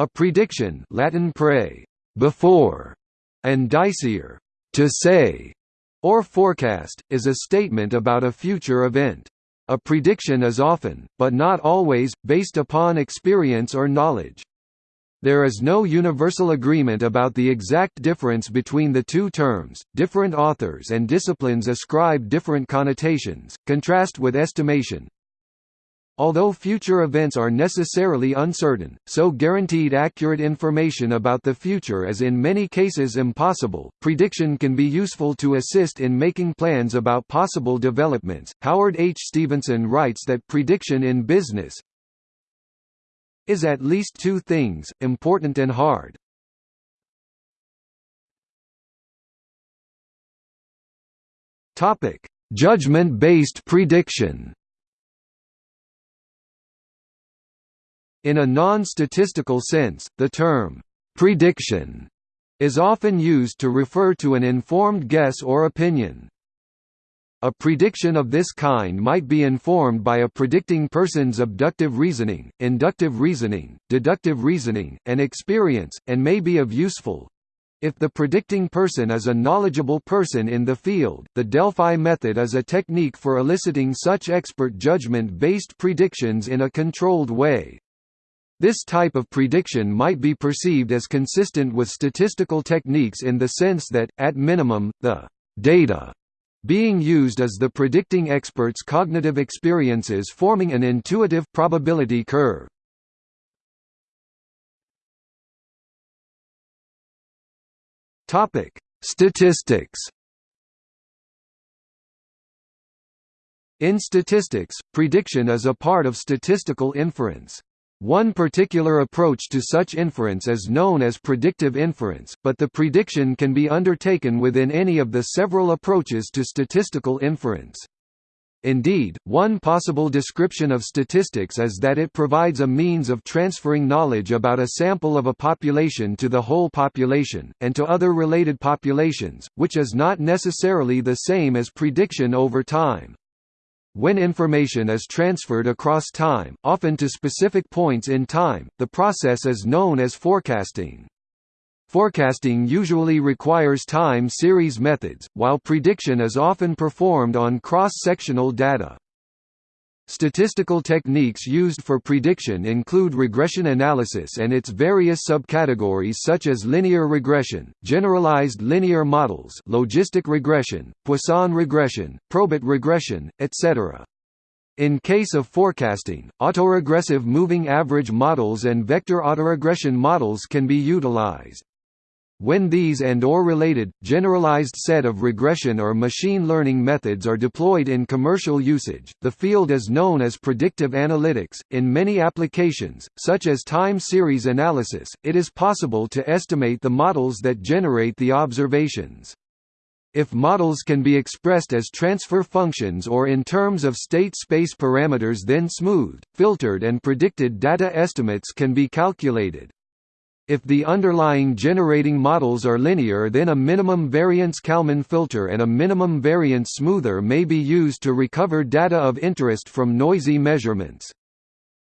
A prediction Latin pre, before, and dicere, to say, or forecast, is a statement about a future event. A prediction is often, but not always, based upon experience or knowledge. There is no universal agreement about the exact difference between the two terms. Different authors and disciplines ascribe different connotations. Contrast with estimation, Although future events are necessarily uncertain, so guaranteed accurate information about the future is in many cases impossible. Prediction can be useful to assist in making plans about possible developments. Howard H. Stevenson writes that prediction in business is at least two things, important and hard. Topic: Judgment-based prediction. In a non-statistical sense, the term, "'prediction' is often used to refer to an informed guess or opinion. A prediction of this kind might be informed by a predicting person's abductive reasoning, inductive reasoning, deductive reasoning, and experience, and may be of useful, if the predicting person is a knowledgeable person in the field, the Delphi method is a technique for eliciting such expert judgment-based predictions in a controlled way. This type of prediction might be perceived as consistent with statistical techniques in the sense that, at minimum, the data being used is the predicting expert's cognitive experiences forming an intuitive probability curve. Statistics In statistics, prediction is a part of statistical inference. One particular approach to such inference is known as predictive inference, but the prediction can be undertaken within any of the several approaches to statistical inference. Indeed, one possible description of statistics is that it provides a means of transferring knowledge about a sample of a population to the whole population, and to other related populations, which is not necessarily the same as prediction over time. When information is transferred across time, often to specific points in time, the process is known as forecasting. Forecasting usually requires time series methods, while prediction is often performed on cross-sectional data. Statistical techniques used for prediction include regression analysis and its various subcategories such as linear regression, generalized linear models logistic regression, Poisson regression, probit regression, etc. In case of forecasting, autoregressive moving average models and vector autoregression models can be utilized. When these and or related, generalized set of regression or machine learning methods are deployed in commercial usage, the field is known as predictive analytics. In many applications, such as time series analysis, it is possible to estimate the models that generate the observations. If models can be expressed as transfer functions or in terms of state space parameters then smoothed, filtered and predicted data estimates can be calculated. If the underlying generating models are linear then a minimum variance Kalman filter and a minimum variance smoother may be used to recover data of interest from noisy measurements.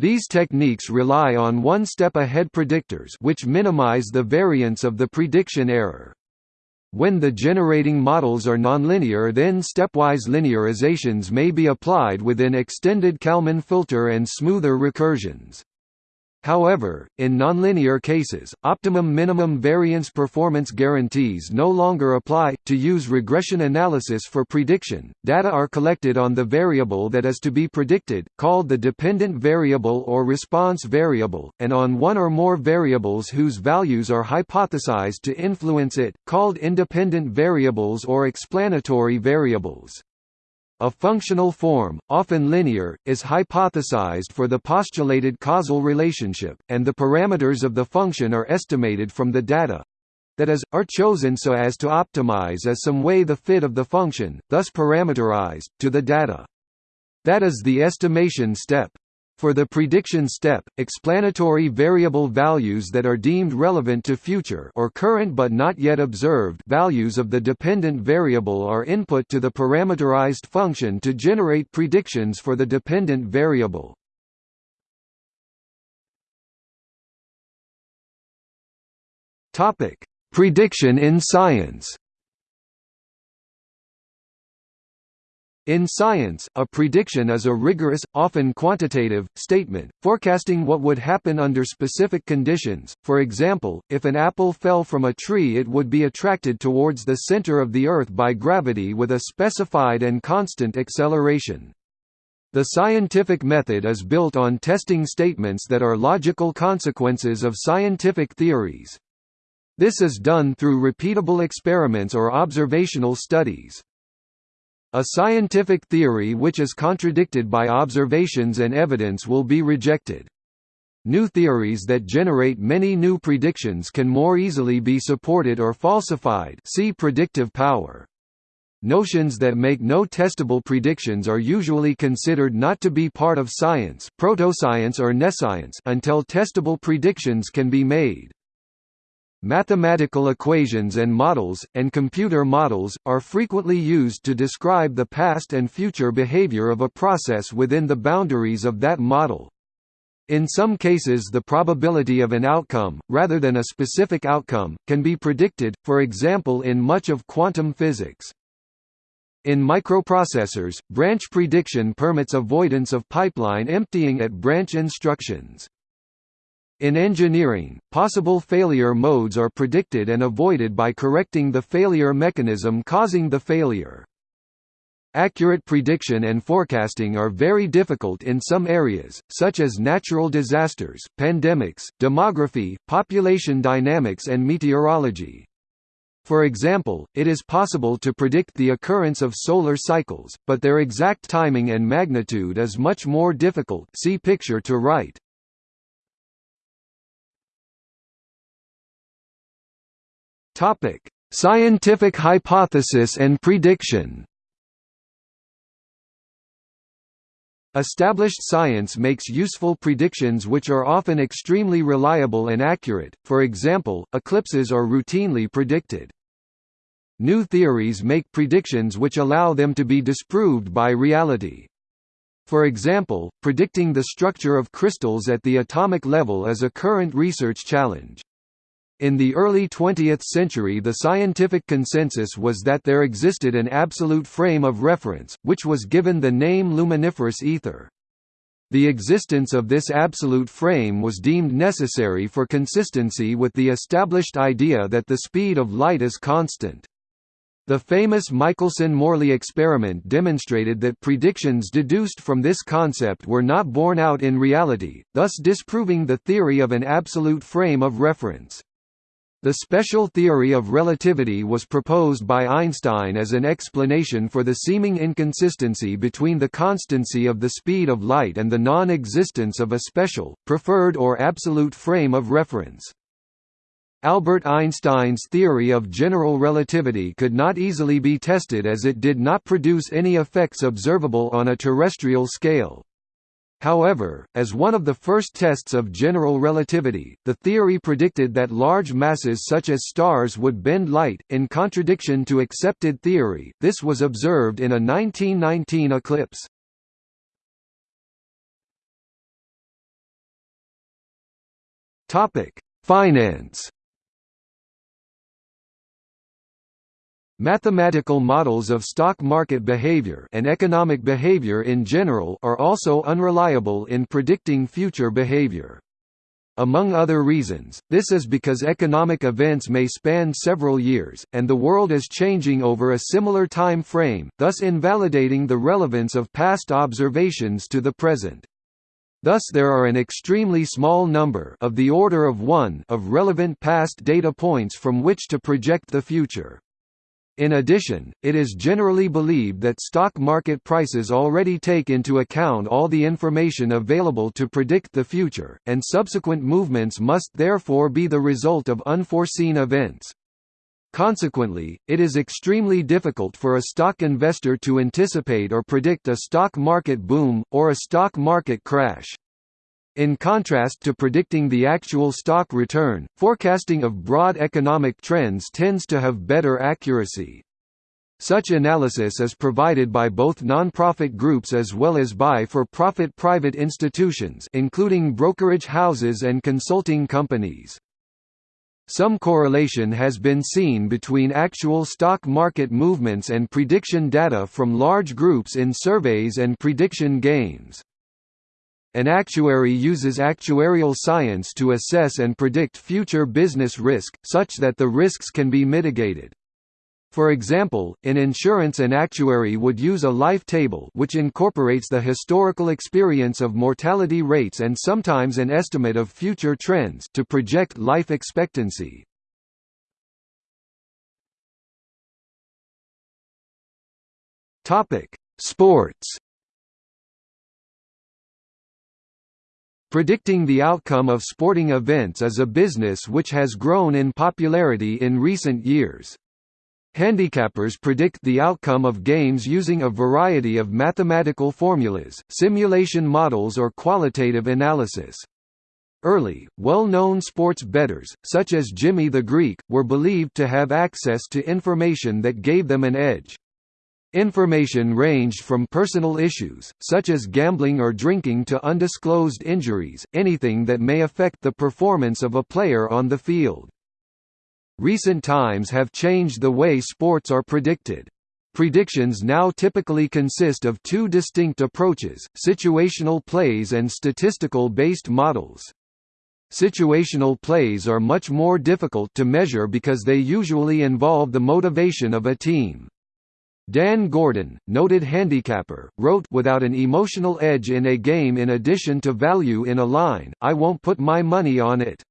These techniques rely on one-step ahead predictors which minimize the variance of the prediction error. When the generating models are nonlinear then stepwise linearizations may be applied within extended Kalman filter and smoother recursions. However, in nonlinear cases, optimum minimum variance performance guarantees no longer apply. To use regression analysis for prediction, data are collected on the variable that is to be predicted, called the dependent variable or response variable, and on one or more variables whose values are hypothesized to influence it, called independent variables or explanatory variables. A functional form, often linear, is hypothesized for the postulated causal relationship, and the parameters of the function are estimated from the data that is, are chosen so as to optimize as some way the fit of the function, thus parameterized, to the data. That is the estimation step. For the prediction step, explanatory variable values that are deemed relevant to future or current but not yet observed values of the dependent variable are input to the parameterized function to generate predictions for the dependent variable. Topic: Prediction in science. In science, a prediction is a rigorous, often quantitative, statement, forecasting what would happen under specific conditions. For example, if an apple fell from a tree it would be attracted towards the center of the Earth by gravity with a specified and constant acceleration. The scientific method is built on testing statements that are logical consequences of scientific theories. This is done through repeatable experiments or observational studies. A scientific theory which is contradicted by observations and evidence will be rejected. New theories that generate many new predictions can more easily be supported or falsified see predictive power. Notions that make no testable predictions are usually considered not to be part of science protoscience or nescience until testable predictions can be made. Mathematical equations and models, and computer models, are frequently used to describe the past and future behavior of a process within the boundaries of that model. In some cases the probability of an outcome, rather than a specific outcome, can be predicted, for example in much of quantum physics. In microprocessors, branch prediction permits avoidance of pipeline emptying at branch instructions. In engineering, possible failure modes are predicted and avoided by correcting the failure mechanism causing the failure. Accurate prediction and forecasting are very difficult in some areas, such as natural disasters, pandemics, demography, population dynamics and meteorology. For example, it is possible to predict the occurrence of solar cycles, but their exact timing and magnitude is much more difficult see picture to right. Topic: Scientific hypothesis and prediction. Established science makes useful predictions which are often extremely reliable and accurate, for example, eclipses are routinely predicted. New theories make predictions which allow them to be disproved by reality. For example, predicting the structure of crystals at the atomic level is a current research challenge. In the early 20th century the scientific consensus was that there existed an absolute frame of reference, which was given the name luminiferous ether. The existence of this absolute frame was deemed necessary for consistency with the established idea that the speed of light is constant. The famous Michelson–Morley experiment demonstrated that predictions deduced from this concept were not borne out in reality, thus disproving the theory of an absolute frame of reference. The special theory of relativity was proposed by Einstein as an explanation for the seeming inconsistency between the constancy of the speed of light and the non-existence of a special, preferred or absolute frame of reference. Albert Einstein's theory of general relativity could not easily be tested as it did not produce any effects observable on a terrestrial scale. However, as one of the first tests of general relativity, the theory predicted that large masses such as stars would bend light, in contradiction to accepted theory. This was observed in a 1919 eclipse. Topic: Finance. Mathematical models of stock market behavior and economic behavior in general are also unreliable in predicting future behavior. Among other reasons, this is because economic events may span several years, and the world is changing over a similar time frame, thus invalidating the relevance of past observations to the present. Thus there are an extremely small number of the order of 1 of relevant past data points from which to project the future. In addition, it is generally believed that stock market prices already take into account all the information available to predict the future, and subsequent movements must therefore be the result of unforeseen events. Consequently, it is extremely difficult for a stock investor to anticipate or predict a stock market boom, or a stock market crash. In contrast to predicting the actual stock return, forecasting of broad economic trends tends to have better accuracy. Such analysis is provided by both non-profit groups as well as by for-profit private institutions including brokerage houses and consulting companies. Some correlation has been seen between actual stock market movements and prediction data from large groups in surveys and prediction games. An actuary uses actuarial science to assess and predict future business risk, such that the risks can be mitigated. For example, in insurance an actuary would use a life table which incorporates the historical experience of mortality rates and sometimes an estimate of future trends to project life expectancy. Sports Predicting the outcome of sporting events is a business which has grown in popularity in recent years. Handicappers predict the outcome of games using a variety of mathematical formulas, simulation models or qualitative analysis. Early, well-known sports bettors, such as Jimmy the Greek, were believed to have access to information that gave them an edge. Information ranged from personal issues, such as gambling or drinking to undisclosed injuries, anything that may affect the performance of a player on the field. Recent times have changed the way sports are predicted. Predictions now typically consist of two distinct approaches, situational plays and statistical-based models. Situational plays are much more difficult to measure because they usually involve the motivation of a team. Dan Gordon, noted handicapper, wrote without an emotional edge in a game in addition to value in a line, I won't put my money on it.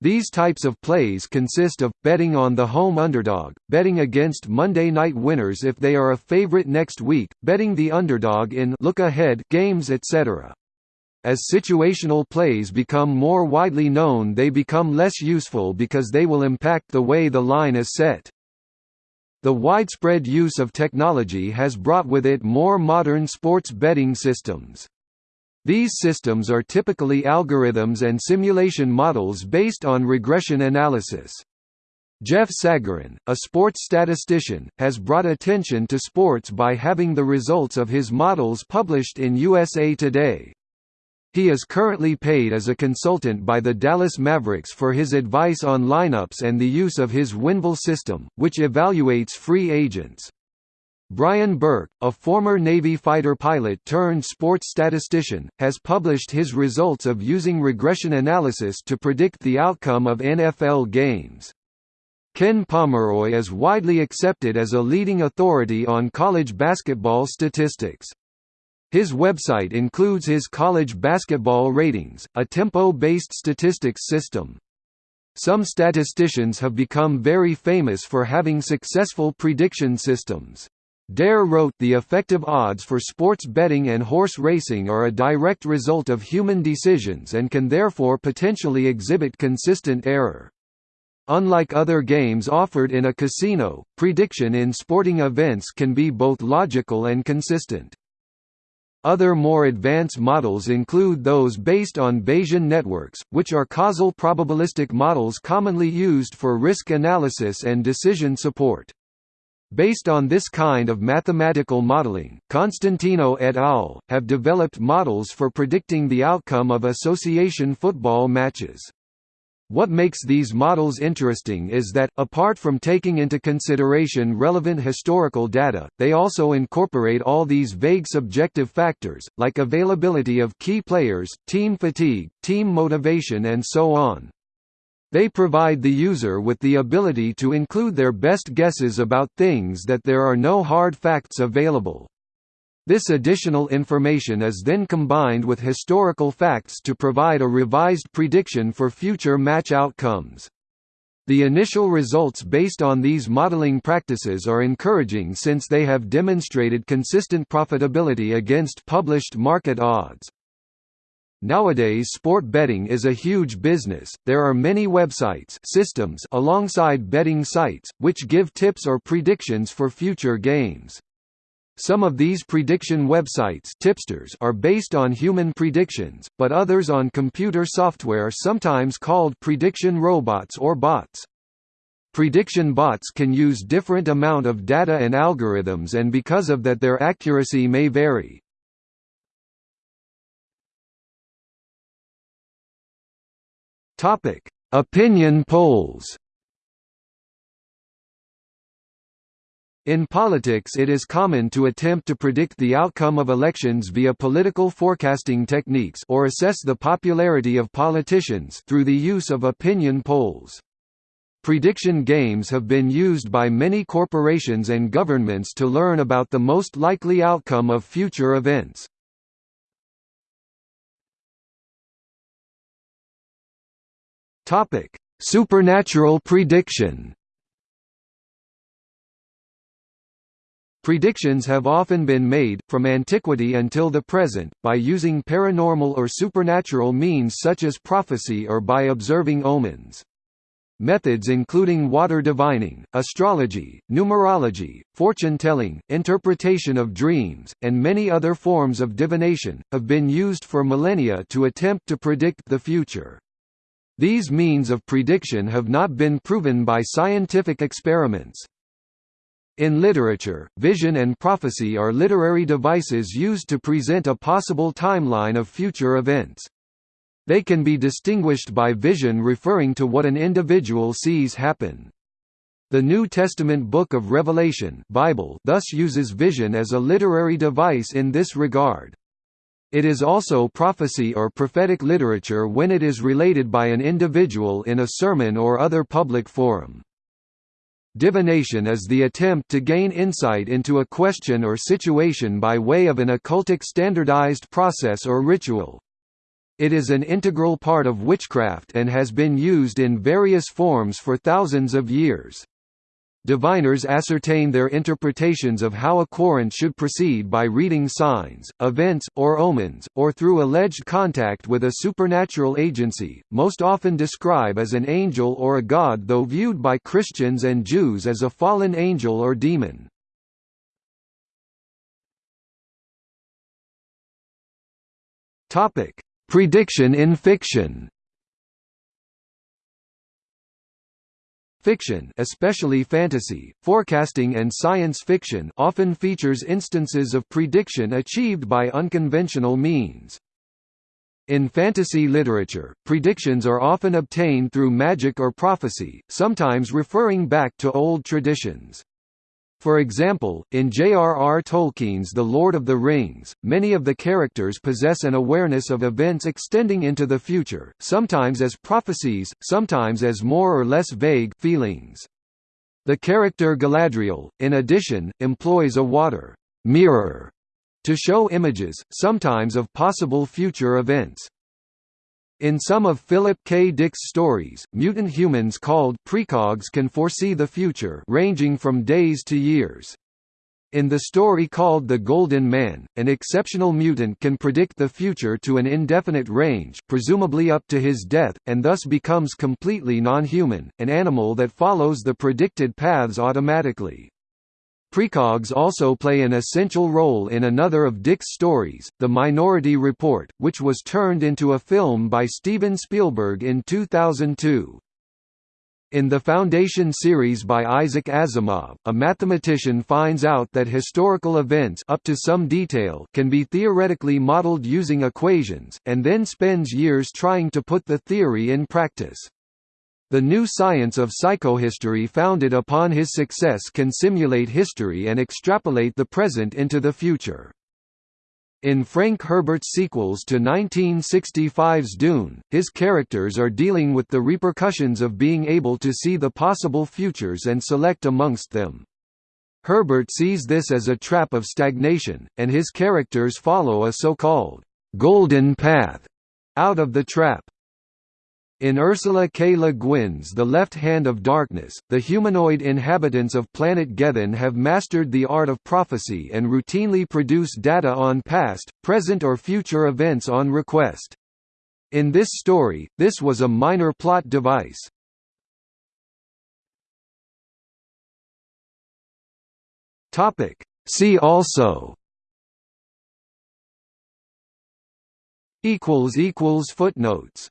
These types of plays consist of, betting on the home underdog, betting against Monday night winners if they are a favorite next week, betting the underdog in look-ahead games etc. As situational plays become more widely known they become less useful because they will impact the way the line is set. The widespread use of technology has brought with it more modern sports betting systems. These systems are typically algorithms and simulation models based on regression analysis. Jeff Sagarin, a sports statistician, has brought attention to sports by having the results of his models published in USA Today. He is currently paid as a consultant by the Dallas Mavericks for his advice on lineups and the use of his WINVAL system, which evaluates free agents. Brian Burke, a former Navy fighter pilot turned sports statistician, has published his results of using regression analysis to predict the outcome of NFL games. Ken Pomeroy is widely accepted as a leading authority on college basketball statistics. His website includes his college basketball ratings, a tempo-based statistics system. Some statisticians have become very famous for having successful prediction systems. Dare wrote the effective odds for sports betting and horse racing are a direct result of human decisions and can therefore potentially exhibit consistent error. Unlike other games offered in a casino, prediction in sporting events can be both logical and consistent. Other more advanced models include those based on Bayesian networks, which are causal probabilistic models commonly used for risk analysis and decision support. Based on this kind of mathematical modeling, Constantinou et al. have developed models for predicting the outcome of association football matches. What makes these models interesting is that, apart from taking into consideration relevant historical data, they also incorporate all these vague subjective factors, like availability of key players, team fatigue, team motivation and so on. They provide the user with the ability to include their best guesses about things that there are no hard facts available. This additional information is then combined with historical facts to provide a revised prediction for future match outcomes. The initial results based on these modeling practices are encouraging since they have demonstrated consistent profitability against published market odds. Nowadays sport betting is a huge business, there are many websites systems alongside betting sites, which give tips or predictions for future games. Some of these prediction websites tipsters are based on human predictions, but others on computer software sometimes called prediction robots or bots. Prediction bots can use different amount of data and algorithms and because of that their accuracy may vary. Opinion polls In politics it is common to attempt to predict the outcome of elections via political forecasting techniques or assess the popularity of politicians through the use of opinion polls. Prediction games have been used by many corporations and governments to learn about the most likely outcome of future events. Supernatural prediction Predictions have often been made, from antiquity until the present, by using paranormal or supernatural means such as prophecy or by observing omens. Methods including water divining, astrology, numerology, fortune-telling, interpretation of dreams, and many other forms of divination, have been used for millennia to attempt to predict the future. These means of prediction have not been proven by scientific experiments. In literature, vision and prophecy are literary devices used to present a possible timeline of future events. They can be distinguished by vision referring to what an individual sees happen. The New Testament Book of Revelation Bible thus uses vision as a literary device in this regard. It is also prophecy or prophetic literature when it is related by an individual in a sermon or other public forum. Divination is the attempt to gain insight into a question or situation by way of an occultic standardized process or ritual. It is an integral part of witchcraft and has been used in various forms for thousands of years. Diviners ascertain their interpretations of how a querent should proceed by reading signs, events, or omens, or through alleged contact with a supernatural agency, most often describe as an angel or a god though viewed by Christians and Jews as a fallen angel or demon. Prediction in fiction Fiction especially fantasy, forecasting and science fiction often features instances of prediction achieved by unconventional means. In fantasy literature, predictions are often obtained through magic or prophecy, sometimes referring back to old traditions. For example, in J.R.R. Tolkien's The Lord of the Rings, many of the characters possess an awareness of events extending into the future, sometimes as prophecies, sometimes as more or less vague feelings. The character Galadriel, in addition, employs a water mirror to show images, sometimes of possible future events. In some of Philip K. Dick's stories, mutant humans called precogs can foresee the future ranging from days to years. In the story called The Golden Man, an exceptional mutant can predict the future to an indefinite range presumably up to his death, and thus becomes completely non-human, an animal that follows the predicted paths automatically. Precogs also play an essential role in another of Dick's stories, The Minority Report, which was turned into a film by Steven Spielberg in 2002. In the Foundation series by Isaac Asimov, a mathematician finds out that historical events up to some detail can be theoretically modeled using equations, and then spends years trying to put the theory in practice. The new science of psychohistory founded upon his success can simulate history and extrapolate the present into the future. In Frank Herbert's sequels to 1965's Dune, his characters are dealing with the repercussions of being able to see the possible futures and select amongst them. Herbert sees this as a trap of stagnation, and his characters follow a so-called «golden path» out of the trap. In Ursula K. Le Guin's The Left Hand of Darkness, the humanoid inhabitants of planet Gethen have mastered the art of prophecy and routinely produce data on past, present or future events on request. In this story, this was a minor plot device. See also Footnotes